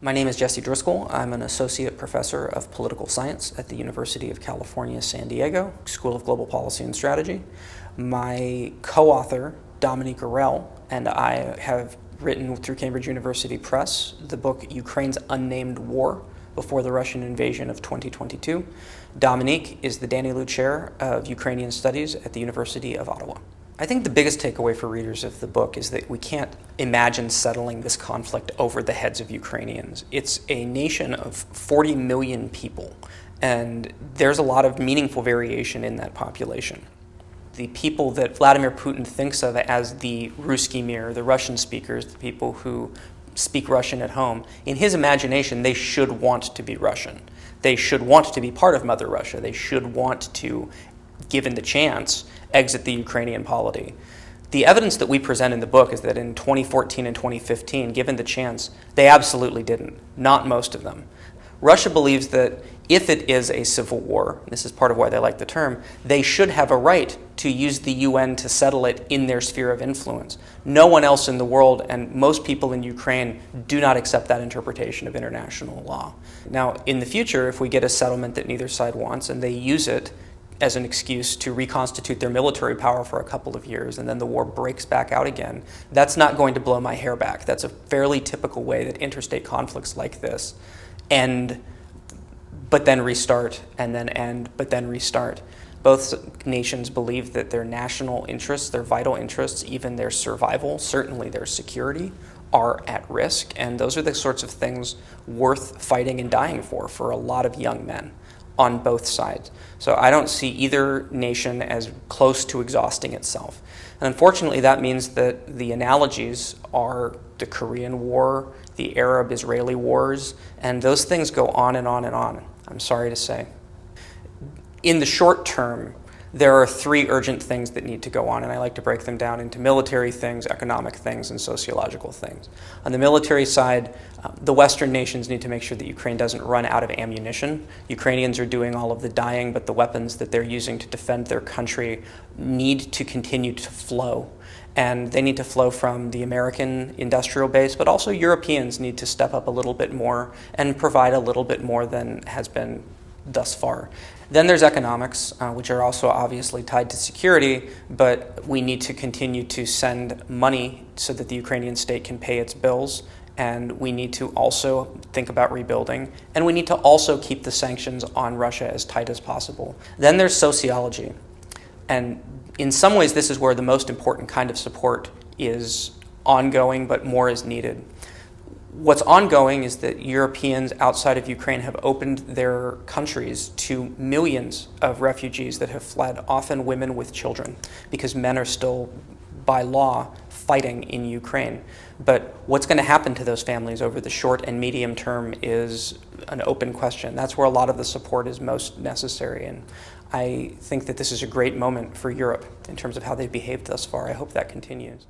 My name is Jesse Driscoll. I'm an associate professor of political science at the University of California, San Diego, School of Global Policy and Strategy. My co-author, Dominique Arel, and I have written through Cambridge University Press the book Ukraine's Unnamed War before the Russian invasion of 2022. Dominique is the Danielou Chair of Ukrainian Studies at the University of Ottawa. I think the biggest takeaway for readers of the book is that we can't imagine settling this conflict over the heads of Ukrainians. It's a nation of 40 million people, and there's a lot of meaningful variation in that population. The people that Vladimir Putin thinks of as the Ruski Mir, the Russian speakers, the people who speak Russian at home, in his imagination, they should want to be Russian. They should want to be part of Mother Russia. They should want to, given the chance, exit the Ukrainian polity. The evidence that we present in the book is that in 2014 and 2015, given the chance, they absolutely didn't, not most of them. Russia believes that if it is a civil war, this is part of why they like the term, they should have a right to use the UN to settle it in their sphere of influence. No one else in the world and most people in Ukraine do not accept that interpretation of international law. Now, in the future, if we get a settlement that neither side wants and they use it as an excuse to reconstitute their military power for a couple of years and then the war breaks back out again, that's not going to blow my hair back. That's a fairly typical way that interstate conflicts like this end, but then restart, and then end, but then restart. Both nations believe that their national interests, their vital interests, even their survival, certainly their security, are at risk, and those are the sorts of things worth fighting and dying for for a lot of young men on both sides. So I don't see either nation as close to exhausting itself. And unfortunately, that means that the analogies are the Korean War, the Arab-Israeli wars, and those things go on and on and on, I'm sorry to say. In the short term, there are three urgent things that need to go on, and I like to break them down into military things, economic things, and sociological things. On the military side, uh, the Western nations need to make sure that Ukraine doesn't run out of ammunition. Ukrainians are doing all of the dying, but the weapons that they're using to defend their country need to continue to flow. And they need to flow from the American industrial base, but also Europeans need to step up a little bit more and provide a little bit more than has been thus far. Then there's economics, uh, which are also obviously tied to security, but we need to continue to send money so that the Ukrainian state can pay its bills. And we need to also think about rebuilding. And we need to also keep the sanctions on Russia as tight as possible. Then there's sociology. And in some ways, this is where the most important kind of support is ongoing, but more is needed. What's ongoing is that Europeans outside of Ukraine have opened their countries to millions of refugees that have fled, often women with children, because men are still, by law, fighting in Ukraine. But what's going to happen to those families over the short and medium term is an open question. That's where a lot of the support is most necessary. And I think that this is a great moment for Europe in terms of how they've behaved thus far. I hope that continues.